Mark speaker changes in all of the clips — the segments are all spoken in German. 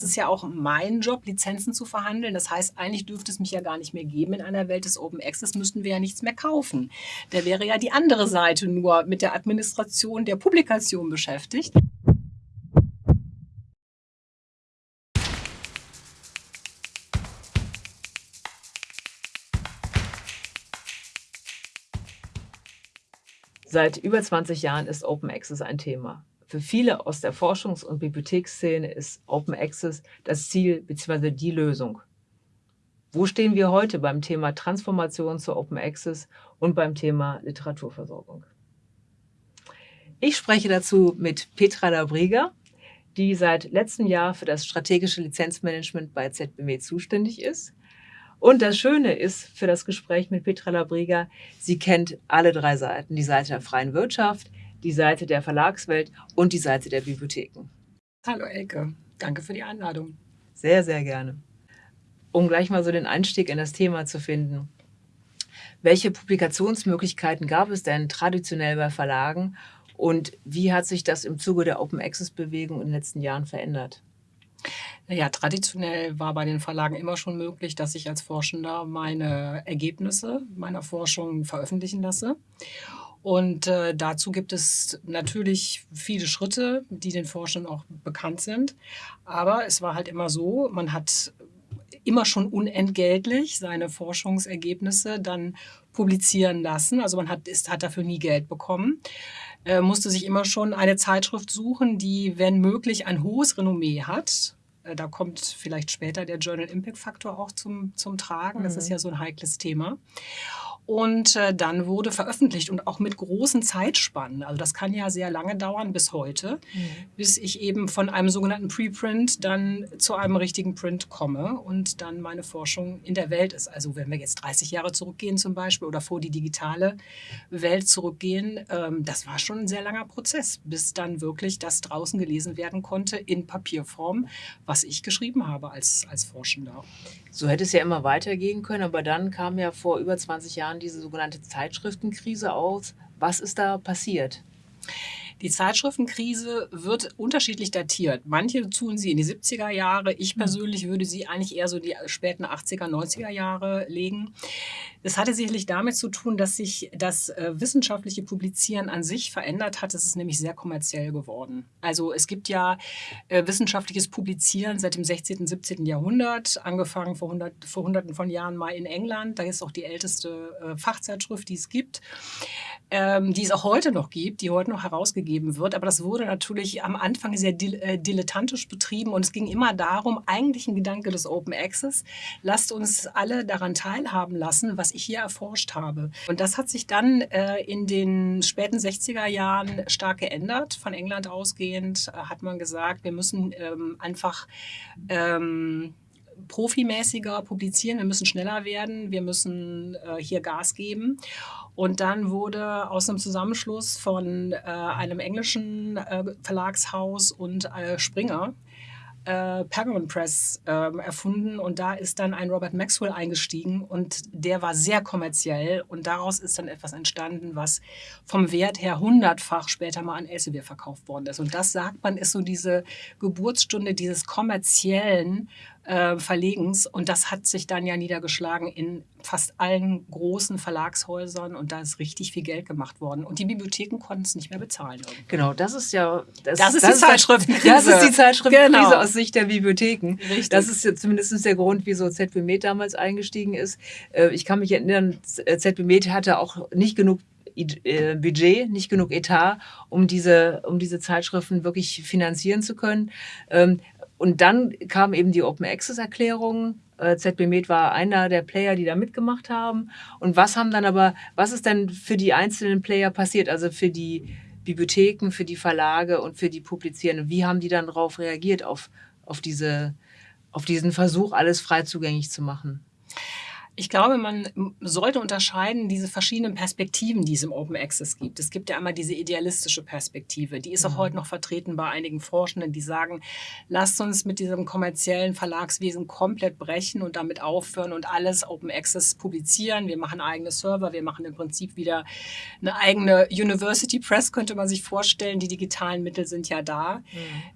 Speaker 1: Es ist ja auch mein Job, Lizenzen zu verhandeln. Das heißt, eigentlich dürfte es mich ja gar nicht mehr geben in einer Welt des Open Access, müssten wir ja nichts mehr kaufen. Da wäre ja die andere Seite nur mit der Administration der Publikation beschäftigt.
Speaker 2: Seit über 20 Jahren ist Open Access ein Thema. Für viele aus der Forschungs- und Bibliotheksszene ist Open Access das Ziel bzw. die Lösung. Wo stehen wir heute beim Thema Transformation zu Open Access und beim Thema Literaturversorgung? Ich spreche dazu mit Petra Labriga, die seit letztem Jahr für das strategische Lizenzmanagement bei ZBW zuständig ist. Und das Schöne ist für das Gespräch mit Petra Labriga, sie kennt alle drei Seiten. Die Seite der freien Wirtschaft, die Seite der Verlagswelt und die Seite der Bibliotheken.
Speaker 1: Hallo Elke, danke für die Einladung.
Speaker 2: Sehr, sehr gerne. Um gleich mal so den Einstieg in das Thema zu finden. Welche Publikationsmöglichkeiten gab es denn traditionell bei Verlagen und wie hat sich das im Zuge der Open Access Bewegung in den letzten Jahren verändert?
Speaker 1: Ja, traditionell war bei den Verlagen immer schon möglich, dass ich als Forschender meine Ergebnisse meiner Forschung veröffentlichen lasse. Und äh, dazu gibt es natürlich viele Schritte, die den Forschern auch bekannt sind. Aber es war halt immer so, man hat immer schon unentgeltlich seine Forschungsergebnisse dann publizieren lassen. Also man hat, ist, hat dafür nie Geld bekommen. Äh, musste sich immer schon eine Zeitschrift suchen, die, wenn möglich, ein hohes Renommee hat. Äh, da kommt vielleicht später der Journal Impact Faktor auch zum, zum Tragen. Das mhm. ist ja so ein heikles Thema. Und äh, dann wurde veröffentlicht und auch mit großen Zeitspannen. Also das kann ja sehr lange dauern bis heute, mhm. bis ich eben von einem sogenannten Preprint dann zu einem richtigen Print komme und dann meine Forschung in der Welt ist. Also wenn wir jetzt 30 Jahre zurückgehen zum Beispiel oder vor die digitale Welt zurückgehen, ähm, das war schon ein sehr langer Prozess, bis dann wirklich das draußen gelesen werden konnte in Papierform, was ich geschrieben habe als, als Forschender.
Speaker 2: So hätte es ja immer weitergehen können, aber dann kam ja vor über 20 Jahren diese sogenannte Zeitschriftenkrise aus. Was ist da passiert?
Speaker 1: Die Zeitschriftenkrise wird unterschiedlich datiert. Manche tun sie in die 70er Jahre. Ich hm. persönlich würde sie eigentlich eher so die späten 80er, 90er Jahre legen. Das hatte sicherlich damit zu tun, dass sich das äh, wissenschaftliche Publizieren an sich verändert hat. Es ist nämlich sehr kommerziell geworden. Also es gibt ja äh, wissenschaftliches Publizieren seit dem 16., 17. Jahrhundert, angefangen vor, 100, vor hunderten von Jahren mal in England. Da ist auch die älteste äh, Fachzeitschrift, die es gibt, ähm, die es auch heute noch gibt, die heute noch herausgegeben wird. Aber das wurde natürlich am Anfang sehr äh, dilettantisch betrieben und es ging immer darum, eigentlich ein Gedanke des Open Access, lasst uns alle daran teilhaben lassen, was ich hier erforscht habe. Und das hat sich dann äh, in den späten 60er Jahren stark geändert. Von England ausgehend äh, hat man gesagt, wir müssen ähm, einfach ähm, profimäßiger publizieren, wir müssen schneller werden, wir müssen äh, hier Gas geben. Und dann wurde aus einem Zusammenschluss von äh, einem englischen äh, Verlagshaus und äh, Springer äh, Pergamon Press äh, erfunden und da ist dann ein Robert Maxwell eingestiegen und der war sehr kommerziell und daraus ist dann etwas entstanden, was vom Wert her hundertfach später mal an Elsevier verkauft worden ist. Und das sagt man, ist so diese Geburtsstunde dieses kommerziellen äh, Verlegens. Und das hat sich dann ja niedergeschlagen in fast allen großen Verlagshäusern und da ist richtig viel Geld gemacht worden. Und die Bibliotheken konnten es nicht mehr bezahlen.
Speaker 2: Irgendwie. Genau, das ist ja...
Speaker 1: Das, das ist das die Zeitschriftenkrise.
Speaker 2: Das ist die Zeitschriftenkrise genau. aus Sicht der Bibliotheken. Richtig. Das ist ja zumindest der Grund, wieso ZB Med damals eingestiegen ist. Äh, ich kann mich erinnern, ZB Med hatte auch nicht genug äh, Budget, nicht genug Etat, um diese, um diese Zeitschriften wirklich finanzieren zu können. Und dann kam eben die Open Access Erklärung. Äh, ZB Med war einer der Player, die da mitgemacht haben. Und was haben dann aber, was ist denn für die einzelnen Player passiert? Also für die Bibliotheken, für die Verlage und für die Publizierenden. Wie haben die dann darauf reagiert, auf, auf, diese, auf diesen Versuch, alles frei zugänglich zu machen?
Speaker 1: Ich glaube, man sollte unterscheiden diese verschiedenen Perspektiven, die es im Open Access gibt. Es gibt ja einmal diese idealistische Perspektive, die ist auch mhm. heute noch vertreten bei einigen Forschenden, die sagen, lasst uns mit diesem kommerziellen Verlagswesen komplett brechen und damit aufhören und alles Open Access publizieren. Wir machen eigene Server, wir machen im Prinzip wieder eine eigene University Press, könnte man sich vorstellen. Die digitalen Mittel sind ja da. Mhm.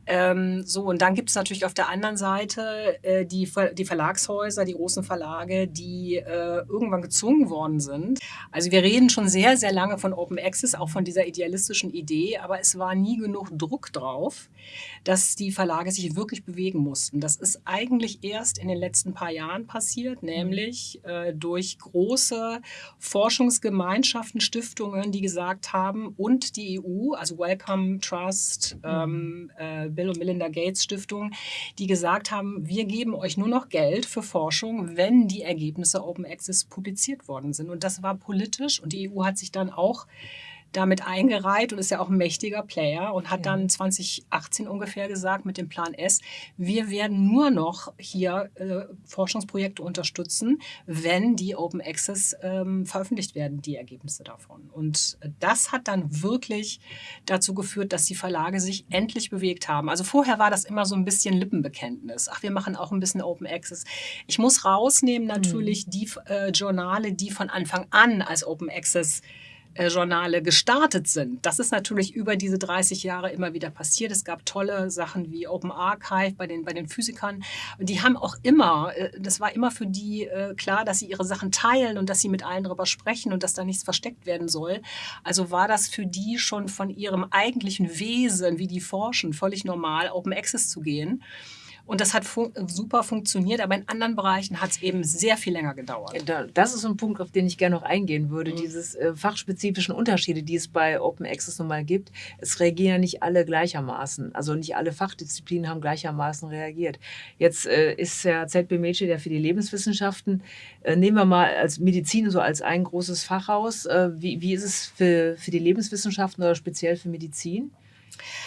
Speaker 1: Ähm, so, und dann gibt es natürlich auf der anderen Seite äh, die, die Verlagshäuser, die großen Verlage, die äh, irgendwann gezwungen worden sind. Also wir reden schon sehr, sehr lange von Open Access, auch von dieser idealistischen Idee, aber es war nie genug Druck drauf, dass die Verlage sich wirklich bewegen mussten. Das ist eigentlich erst in den letzten paar Jahren passiert, nämlich äh, durch große Forschungsgemeinschaften, Stiftungen, die gesagt haben, und die EU, also Wellcome Trust, ähm, äh, Bill und Melinda Gates Stiftung, die gesagt haben, wir geben euch nur noch Geld für Forschung, wenn die Ergebnisse Open Access publiziert worden sind. Und das war politisch und die EU hat sich dann auch damit eingereiht und ist ja auch ein mächtiger Player und hat ja. dann 2018 ungefähr gesagt mit dem Plan S, wir werden nur noch hier äh, Forschungsprojekte unterstützen, wenn die Open Access ähm, veröffentlicht werden, die Ergebnisse davon. Und das hat dann wirklich dazu geführt, dass die Verlage sich endlich bewegt haben. Also vorher war das immer so ein bisschen Lippenbekenntnis. Ach, wir machen auch ein bisschen Open Access. Ich muss rausnehmen natürlich mhm. die äh, Journale, die von Anfang an als Open Access Journale gestartet sind. Das ist natürlich über diese 30 Jahre immer wieder passiert. Es gab tolle Sachen wie Open Archive bei den, bei den Physikern. Die haben auch immer, äh, das war immer für die äh, klar, dass sie ihre Sachen teilen und dass sie mit allen darüber sprechen und dass da nichts versteckt werden soll. Also war das für die schon von ihrem eigentlichen Wesen, wie die forschen, völlig normal, Open Access zu gehen. Und das hat fun super funktioniert, aber in anderen Bereichen hat es eben sehr viel länger gedauert.
Speaker 2: Das ist ein Punkt, auf den ich gerne noch eingehen würde. Mhm. Diese äh, fachspezifischen Unterschiede, die es bei Open Access nun mal gibt. Es reagieren nicht alle gleichermaßen. Also nicht alle Fachdisziplinen haben gleichermaßen reagiert. Jetzt äh, ist der ZB Mädchen, der für die Lebenswissenschaften, äh, nehmen wir mal als Medizin so als ein großes Fachhaus. Äh, wie, wie ist es für, für die Lebenswissenschaften oder speziell für Medizin?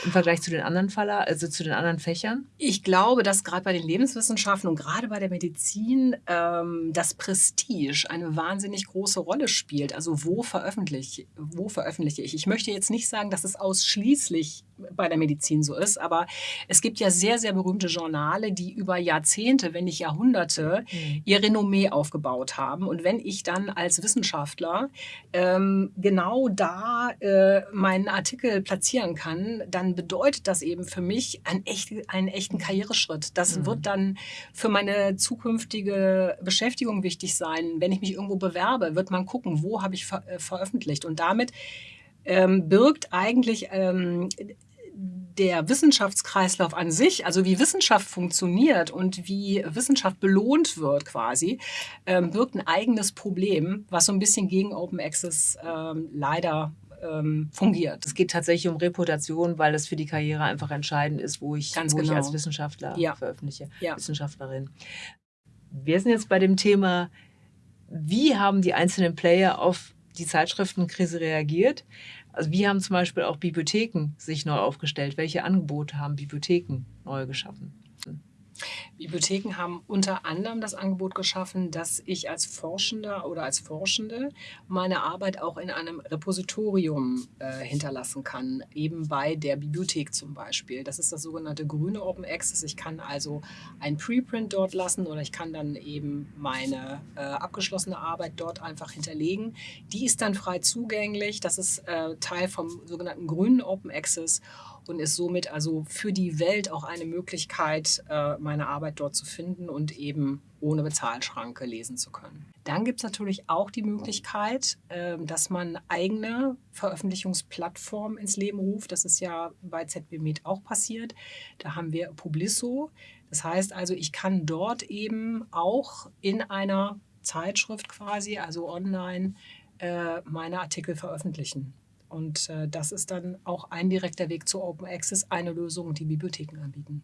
Speaker 2: Im Vergleich zu den anderen Faller, also zu den anderen Fächern?
Speaker 1: Ich glaube, dass gerade bei den Lebenswissenschaften und gerade bei der Medizin ähm, das Prestige eine wahnsinnig große Rolle spielt. Also wo veröffentliche, wo veröffentliche ich? Ich möchte jetzt nicht sagen, dass es ausschließlich bei der Medizin so ist, aber es gibt ja sehr, sehr berühmte Journale, die über Jahrzehnte, wenn nicht Jahrhunderte, mhm. ihr Renommee aufgebaut haben. Und wenn ich dann als Wissenschaftler ähm, genau da äh, meinen Artikel platzieren kann, dann bedeutet das eben für mich einen, echt, einen echten Karriereschritt. Das mhm. wird dann für meine zukünftige Beschäftigung wichtig sein. Wenn ich mich irgendwo bewerbe, wird man gucken, wo habe ich ver äh, veröffentlicht. Und damit ähm, birgt eigentlich ähm, der Wissenschaftskreislauf an sich, also wie Wissenschaft funktioniert und wie Wissenschaft belohnt wird quasi, ähm, birgt ein eigenes Problem, was so ein bisschen gegen Open Access ähm, leider ähm, fungiert.
Speaker 2: Es geht tatsächlich um Reputation, weil es für die Karriere einfach entscheidend ist, wo ich, Ganz wo genau. ich als Wissenschaftler ja. veröffentliche, ja. Wissenschaftlerin. Wir sind jetzt bei dem Thema, wie haben die einzelnen Player auf die Zeitschriftenkrise reagiert? Also wie haben zum Beispiel auch Bibliotheken sich neu aufgestellt? Welche Angebote haben Bibliotheken neu geschaffen?
Speaker 1: Bibliotheken haben unter anderem das Angebot geschaffen, dass ich als Forschender oder als Forschende meine Arbeit auch in einem Repositorium äh, hinterlassen kann, eben bei der Bibliothek zum Beispiel. Das ist das sogenannte grüne Open Access. Ich kann also ein Preprint dort lassen oder ich kann dann eben meine äh, abgeschlossene Arbeit dort einfach hinterlegen. Die ist dann frei zugänglich. Das ist äh, Teil vom sogenannten grünen Open Access und ist somit also für die Welt auch eine Möglichkeit, äh, meine Arbeit dort zu finden und eben ohne Bezahlschranke lesen zu können. Dann gibt es natürlich auch die Möglichkeit, ähm, dass man eigene Veröffentlichungsplattformen ins Leben ruft. Das ist ja bei ZBMed auch passiert. Da haben wir Publisso. Das heißt also, ich kann dort eben auch in einer Zeitschrift quasi, also online, äh, meine Artikel veröffentlichen. Und äh, das ist dann auch ein direkter Weg zu Open Access, eine Lösung, die Bibliotheken anbieten.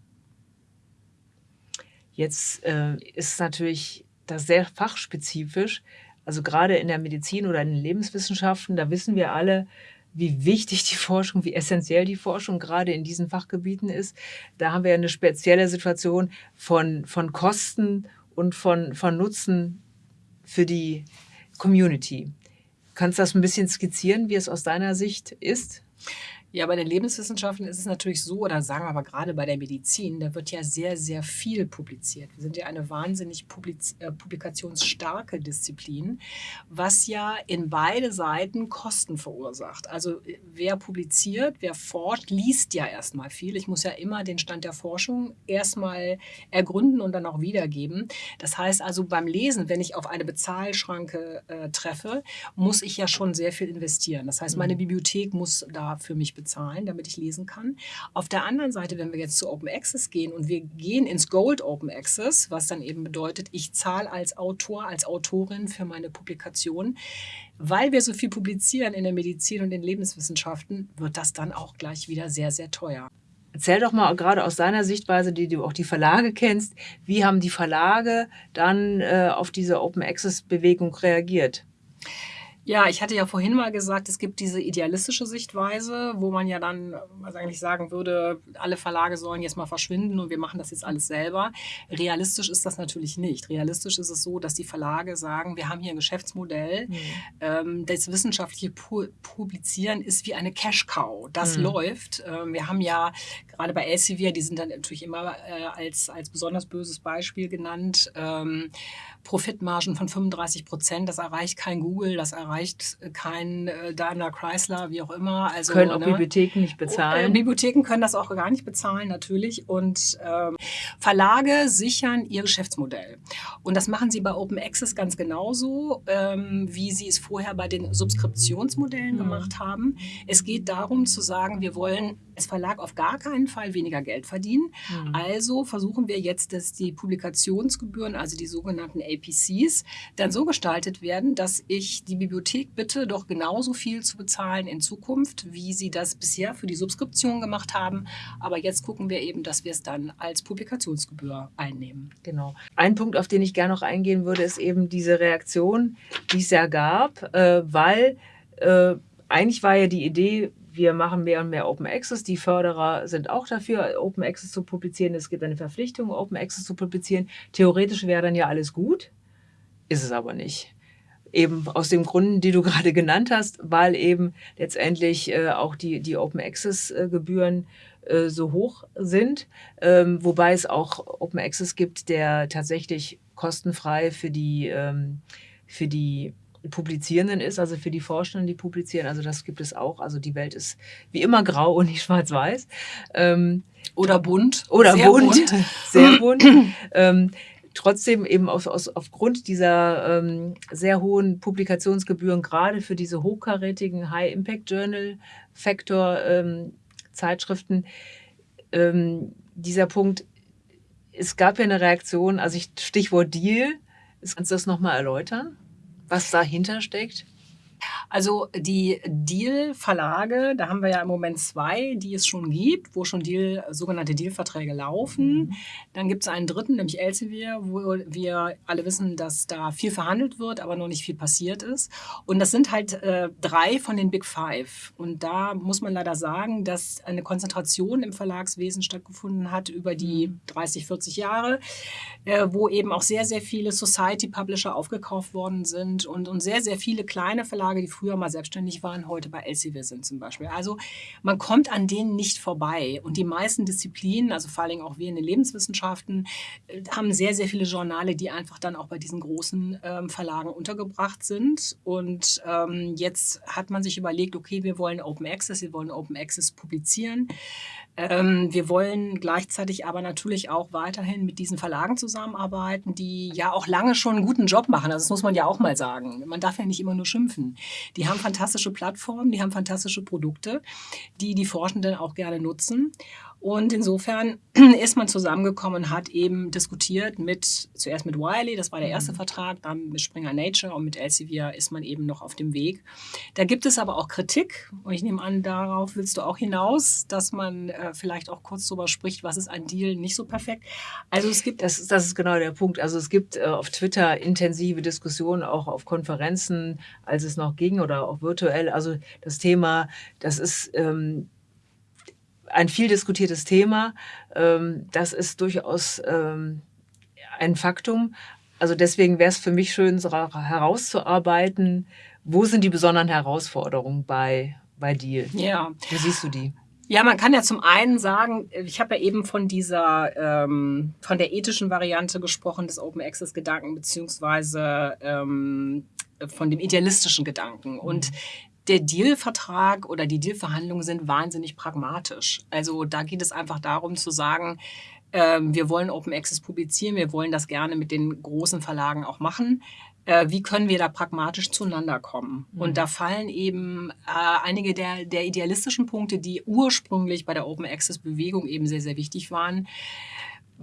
Speaker 2: Jetzt äh, ist natürlich das sehr fachspezifisch. Also gerade in der Medizin oder in den Lebenswissenschaften, da wissen wir alle, wie wichtig die Forschung, wie essentiell die Forschung gerade in diesen Fachgebieten ist. Da haben wir eine spezielle Situation von, von Kosten und von, von Nutzen für die Community. Kannst du das ein bisschen skizzieren, wie es aus deiner Sicht ist?
Speaker 1: Ja, bei den Lebenswissenschaften ist es natürlich so, oder sagen wir aber gerade bei der Medizin, da wird ja sehr, sehr viel publiziert. Wir sind ja eine wahnsinnig publiz äh, publikationsstarke Disziplin, was ja in beide Seiten Kosten verursacht. Also äh, wer publiziert, wer forscht, liest ja erstmal viel. Ich muss ja immer den Stand der Forschung erstmal ergründen und dann auch wiedergeben. Das heißt also beim Lesen, wenn ich auf eine Bezahlschranke äh, treffe, muss ich ja schon sehr viel investieren. Das heißt, meine mhm. Bibliothek muss da für mich bezahlen, damit ich lesen kann. Auf der anderen Seite, wenn wir jetzt zu Open Access gehen und wir gehen ins Gold Open Access, was dann eben bedeutet, ich zahle als Autor, als Autorin für meine Publikation, weil wir so viel publizieren in der Medizin und in Lebenswissenschaften, wird das dann auch gleich wieder sehr, sehr teuer.
Speaker 2: Erzähl doch mal gerade aus deiner Sichtweise, die du auch die Verlage kennst, wie haben die Verlage dann äh, auf diese Open Access Bewegung reagiert?
Speaker 1: Ja, ich hatte ja vorhin mal gesagt, es gibt diese idealistische Sichtweise, wo man ja dann was eigentlich sagen würde, alle Verlage sollen jetzt mal verschwinden und wir machen das jetzt alles selber. Realistisch ist das natürlich nicht. Realistisch ist es so, dass die Verlage sagen, wir haben hier ein Geschäftsmodell. Mhm. Ähm, das wissenschaftliche Pu Publizieren ist wie eine Cash-Cow. Das mhm. läuft. Ähm, wir haben ja gerade bei Elsevier, die sind dann natürlich immer äh, als, als besonders böses Beispiel genannt, ähm, Profitmargen von 35 Prozent. Das erreicht kein Google, das erreicht kein äh, Daimler Chrysler, wie auch immer.
Speaker 2: Also, können auch ne? Bibliotheken nicht bezahlen.
Speaker 1: Äh, Bibliotheken können das auch gar nicht bezahlen, natürlich. Und ähm, Verlage sichern ihr Geschäftsmodell. Und das machen sie bei Open Access ganz genauso, ähm, wie sie es vorher bei den Subskriptionsmodellen mhm. gemacht haben. Es geht darum zu sagen, wir wollen als Verlag auf gar keinen Fall weniger Geld verdienen. Mhm. Also versuchen wir jetzt, dass die Publikationsgebühren, also die sogenannten APCs, dann so gestaltet werden, dass ich die Bibliothek bitte doch genauso viel zu bezahlen in Zukunft, wie sie das bisher für die Subskription gemacht haben. Aber jetzt gucken wir eben, dass wir es dann als Publikationsgebühr einnehmen.
Speaker 2: Genau. Ein Punkt, auf den ich gerne noch eingehen würde, ist eben diese Reaktion, die es ja gab, äh, weil äh, eigentlich war ja die Idee, wir machen mehr und mehr Open Access. Die Förderer sind auch dafür, Open Access zu publizieren. Es gibt eine Verpflichtung, Open Access zu publizieren. Theoretisch wäre dann ja alles gut, ist es aber nicht. Eben aus den Gründen, die du gerade genannt hast, weil eben letztendlich äh, auch die, die Open Access äh, Gebühren äh, so hoch sind, ähm, wobei es auch Open Access gibt, der tatsächlich kostenfrei für die, ähm, für die Publizierenden ist, also für die Forschenden, die publizieren. Also das gibt es auch. Also die Welt ist wie immer grau und nicht schwarz-weiß.
Speaker 1: Ähm, oder bunt.
Speaker 2: Oder sehr bunt. bunt. Sehr bunt. ähm, trotzdem eben aus, aus, aufgrund dieser ähm, sehr hohen Publikationsgebühren, gerade für diese hochkarätigen High-Impact-Journal-Factor-Zeitschriften, ähm, dieser Punkt, es gab ja eine Reaktion, also ich, Stichwort Deal, kannst du das nochmal erläutern? Was dahinter steckt?
Speaker 1: Also die Deal-Verlage, da haben wir ja im Moment zwei, die es schon gibt, wo schon Deal, sogenannte Deal-Verträge laufen. Mhm. Dann gibt es einen dritten, nämlich Elsevier, wo wir alle wissen, dass da viel verhandelt wird, aber noch nicht viel passiert ist. Und das sind halt äh, drei von den Big Five. Und da muss man leider sagen, dass eine Konzentration im Verlagswesen stattgefunden hat über die 30, mhm. 40 Jahre, äh, wo eben auch sehr, sehr viele Society-Publisher aufgekauft worden sind und, und sehr, sehr viele kleine Verlage, die früher mal selbstständig waren, heute bei Elsevier sind zum Beispiel. Also man kommt an denen nicht vorbei. Und die meisten Disziplinen, also vor allem auch wir in den Lebenswissenschaften, äh, haben sehr, sehr viele Journale, die einfach dann auch bei diesen großen ähm, Verlagen untergebracht sind. Und ähm, jetzt hat man sich überlegt, okay, wir wollen Open Access, wir wollen Open Access publizieren. Ähm, wir wollen gleichzeitig aber natürlich auch weiterhin mit diesen Verlagen zusammenarbeiten, die ja auch lange schon einen guten Job machen. Also das muss man ja auch mal sagen. Man darf ja nicht immer nur schimpfen. Die haben fantastische Plattformen, die haben fantastische Produkte, die die Forschenden auch gerne nutzen. Und insofern ist man zusammengekommen und hat eben diskutiert mit, zuerst mit Wiley, das war der erste mhm. Vertrag, dann mit Springer Nature und mit Elsevier ist man eben noch auf dem Weg. Da gibt es aber auch Kritik und ich nehme an, darauf willst du auch hinaus, dass man äh, vielleicht auch kurz darüber spricht, was ist ein Deal nicht so perfekt.
Speaker 2: Also es gibt... Das, das ist genau der Punkt. Also es gibt äh, auf Twitter intensive Diskussionen, auch auf Konferenzen, als es noch ging oder auch virtuell. Also das Thema, das ist... Ähm, ein viel diskutiertes Thema. Ähm, das ist durchaus ähm, ein Faktum. Also deswegen wäre es für mich schön, herauszuarbeiten, wo sind die besonderen Herausforderungen bei, bei Deal?
Speaker 1: Ja.
Speaker 2: Wie siehst du die?
Speaker 1: Ja, man kann ja zum einen sagen, ich habe ja eben von dieser, ähm, von der ethischen Variante gesprochen des Open Access Gedanken beziehungsweise ähm, von dem idealistischen Gedanken. Und mhm. Der Deal-Vertrag oder die Deal-Verhandlungen sind wahnsinnig pragmatisch. Also da geht es einfach darum zu sagen, ähm, wir wollen Open Access publizieren, wir wollen das gerne mit den großen Verlagen auch machen äh, wie können wir da pragmatisch zueinander kommen? Mhm. Und da fallen eben äh, einige der, der idealistischen Punkte, die ursprünglich bei der Open Access Bewegung eben sehr, sehr wichtig waren,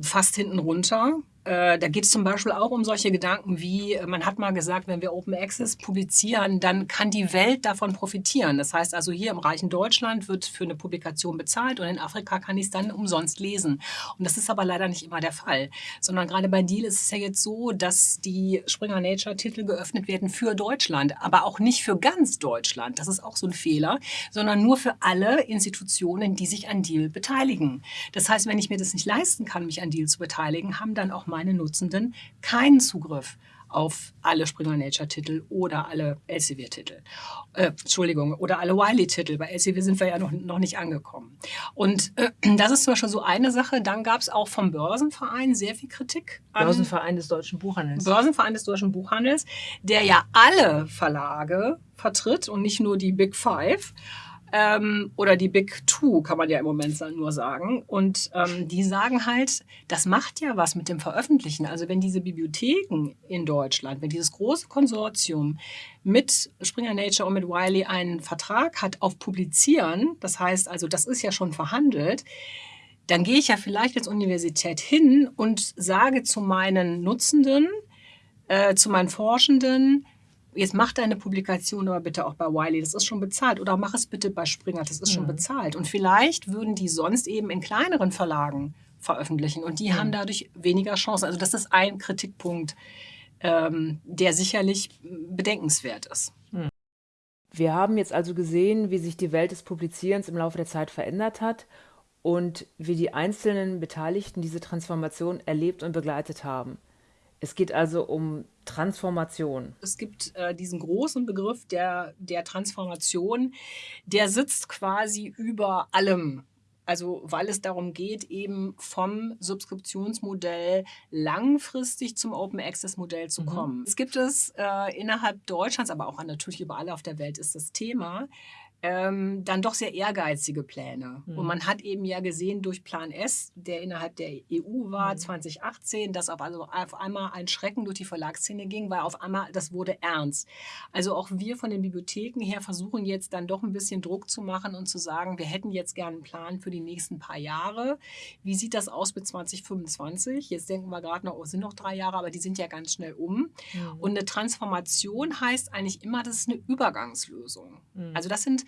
Speaker 1: fast hinten runter. Äh, da geht es zum Beispiel auch um solche Gedanken wie, äh, man hat mal gesagt, wenn wir Open Access publizieren, dann kann die Welt davon profitieren. Das heißt also, hier im reichen Deutschland wird für eine Publikation bezahlt und in Afrika kann ich es dann umsonst lesen. Und das ist aber leider nicht immer der Fall, sondern gerade bei Deal ist es ja jetzt so, dass die Springer Nature Titel geöffnet werden für Deutschland, aber auch nicht für ganz Deutschland. Das ist auch so ein Fehler, sondern nur für alle Institutionen, die sich an Deal beteiligen. Das heißt, wenn ich mir das nicht leisten kann, mich an Deal zu beteiligen, haben dann auch meine Nutzenden keinen Zugriff auf alle Springer Nature Titel oder alle Elsevier Titel. Äh, Entschuldigung, oder alle Wiley Titel. Bei Elsevier sind wir ja noch, noch nicht angekommen. Und äh, das ist zum Beispiel so eine Sache. Dann gab es auch vom Börsenverein sehr viel Kritik.
Speaker 2: Börsenverein des deutschen Buchhandels.
Speaker 1: Börsenverein des deutschen Buchhandels, der ja alle Verlage vertritt und nicht nur die Big Five. Ähm, oder die Big Two, kann man ja im Moment nur sagen. Und ähm, die sagen halt, das macht ja was mit dem Veröffentlichen. Also wenn diese Bibliotheken in Deutschland, wenn dieses große Konsortium mit Springer Nature und mit Wiley einen Vertrag hat auf Publizieren, das heißt also, das ist ja schon verhandelt, dann gehe ich ja vielleicht als Universität hin und sage zu meinen Nutzenden, äh, zu meinen Forschenden, jetzt mach deine Publikation aber bitte auch bei Wiley, das ist schon bezahlt. Oder mach es bitte bei Springer, das ist schon mhm. bezahlt. Und vielleicht würden die sonst eben in kleineren Verlagen veröffentlichen und die mhm. haben dadurch weniger Chancen. Also das ist ein Kritikpunkt, ähm, der sicherlich bedenkenswert ist. Mhm.
Speaker 2: Wir haben jetzt also gesehen, wie sich die Welt des Publizierens im Laufe der Zeit verändert hat und wie die einzelnen Beteiligten diese Transformation erlebt und begleitet haben. Es geht also um Transformation.
Speaker 1: Es gibt äh, diesen großen Begriff der, der Transformation, der sitzt quasi über allem. Also weil es darum geht, eben vom Subskriptionsmodell langfristig zum Open Access Modell zu mhm. kommen. Es gibt es äh, innerhalb Deutschlands, aber auch natürlich überall auf der Welt ist das Thema ähm, dann doch sehr ehrgeizige Pläne. Mhm. Und man hat eben ja gesehen durch Plan S, der innerhalb der EU war, mhm. 2018, dass auf, also auf einmal ein Schrecken durch die Verlagsszene ging, weil auf einmal das wurde ernst. Also auch wir von den Bibliotheken her versuchen jetzt dann doch ein bisschen Druck zu machen und zu sagen, wir hätten jetzt gerne einen Plan für die nächsten paar Jahre. Wie sieht das aus mit 2025? Jetzt denken wir gerade noch, oh, es sind noch drei Jahre, aber die sind ja ganz schnell um. Mhm. Und eine Transformation heißt eigentlich immer, das ist eine Übergangslösung. Mhm. Also das sind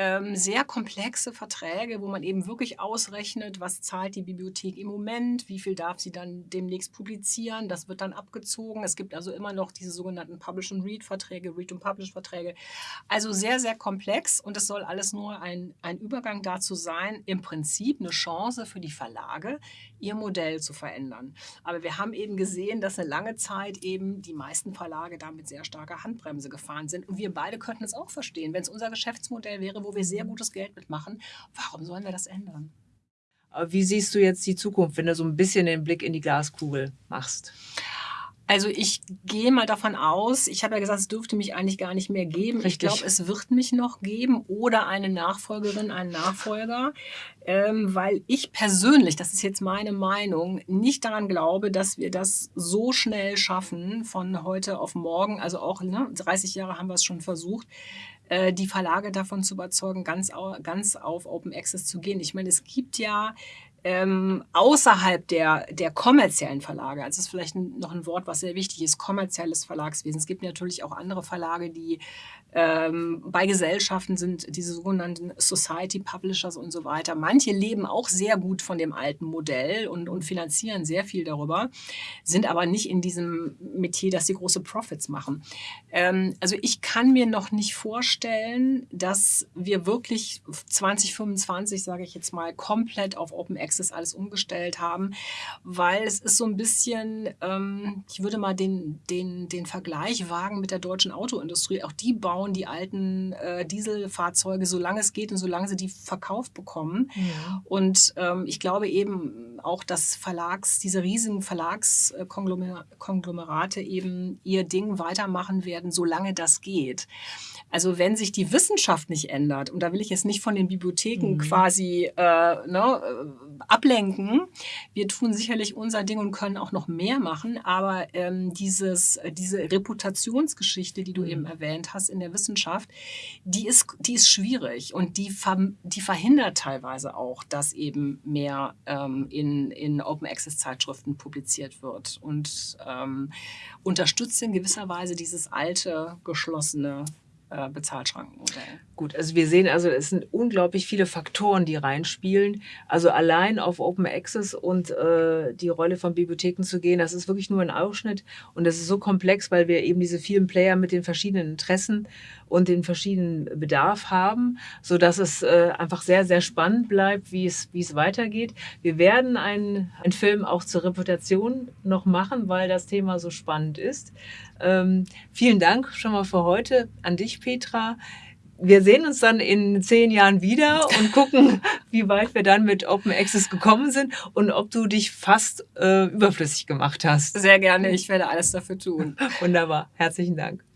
Speaker 1: ähm, sehr komplexe Verträge, wo man eben wirklich ausrechnet, was zahlt die Bibliothek im Moment, wie viel darf sie dann demnächst publizieren. Das wird dann abgezogen. Es gibt also immer noch diese sogenannten Publish-and-Read-Verträge, Read-and-Publish-Verträge. Also sehr, sehr komplex und es soll alles nur ein, ein Übergang dazu sein, im Prinzip eine Chance für die Verlage, ihr Modell zu verändern. Aber wir haben eben gesehen, dass eine lange Zeit eben die meisten Verlage da mit sehr starker Handbremse gefahren sind. Und wir beide könnten es auch verstehen, wenn es unser Geschäftsmodell wäre, wo wir sehr gutes Geld mitmachen. Warum sollen wir das ändern?
Speaker 2: Wie siehst du jetzt die Zukunft, wenn du so ein bisschen den Blick in die Glaskugel machst?
Speaker 1: Also ich gehe mal davon aus, ich habe ja gesagt, es dürfte mich eigentlich gar nicht mehr geben. Richtig. Ich glaube, es wird mich noch geben oder eine Nachfolgerin, einen Nachfolger, ähm, weil ich persönlich, das ist jetzt meine Meinung, nicht daran glaube, dass wir das so schnell schaffen von heute auf morgen. Also auch ne, 30 Jahre haben wir es schon versucht, äh, die Verlage davon zu überzeugen, ganz, ganz auf Open Access zu gehen. Ich meine, es gibt ja ähm, außerhalb der, der kommerziellen Verlage, also das ist vielleicht noch ein Wort, was sehr wichtig ist, kommerzielles Verlagswesen. Es gibt natürlich auch andere Verlage, die ähm, bei Gesellschaften sind, diese sogenannten Society Publishers und so weiter. Manche leben auch sehr gut von dem alten Modell und, und finanzieren sehr viel darüber, sind aber nicht in diesem Metier, dass sie große Profits machen. Ähm, also ich kann mir noch nicht vorstellen, dass wir wirklich 2025, sage ich jetzt mal, komplett auf Open Access alles umgestellt haben, weil es ist so ein bisschen, ähm, ich würde mal den, den, den Vergleich wagen mit der deutschen Autoindustrie. Auch die bauen die alten äh, Dieselfahrzeuge, solange es geht und solange sie die verkauft bekommen. Ja. Und ähm, ich glaube eben auch, dass Verlags, diese riesigen Verlagskonglomerate eben ihr Ding weitermachen werden, solange das geht. Also wenn sich die Wissenschaft nicht ändert, und da will ich jetzt nicht von den Bibliotheken mhm. quasi äh, ne, äh, ablenken, wir tun sicherlich unser Ding und können auch noch mehr machen, aber ähm, dieses, diese Reputationsgeschichte, die du mhm. eben erwähnt hast in der Wissenschaft, die ist, die ist schwierig und die, ver, die verhindert teilweise auch, dass eben mehr ähm, in, in Open Access Zeitschriften publiziert wird und ähm, unterstützt in gewisser Weise dieses alte, geschlossene äh, Bezahlschrankenmodell.
Speaker 2: Gut, also wir sehen also, es sind unglaublich viele Faktoren, die reinspielen. Also allein auf Open Access und äh, die Rolle von Bibliotheken zu gehen, das ist wirklich nur ein Ausschnitt und das ist so komplex, weil wir eben diese vielen Player mit den verschiedenen Interessen und den verschiedenen Bedarf haben, so dass es äh, einfach sehr, sehr spannend bleibt, wie es, wie es weitergeht. Wir werden einen, einen Film auch zur Reputation noch machen, weil das Thema so spannend ist. Ähm, vielen Dank schon mal für heute an dich, Petra. Wir sehen uns dann in zehn Jahren wieder und gucken, wie weit wir dann mit Open Access gekommen sind und ob du dich fast äh, überflüssig gemacht hast.
Speaker 1: Sehr gerne, ich werde alles dafür tun.
Speaker 2: Wunderbar, herzlichen Dank.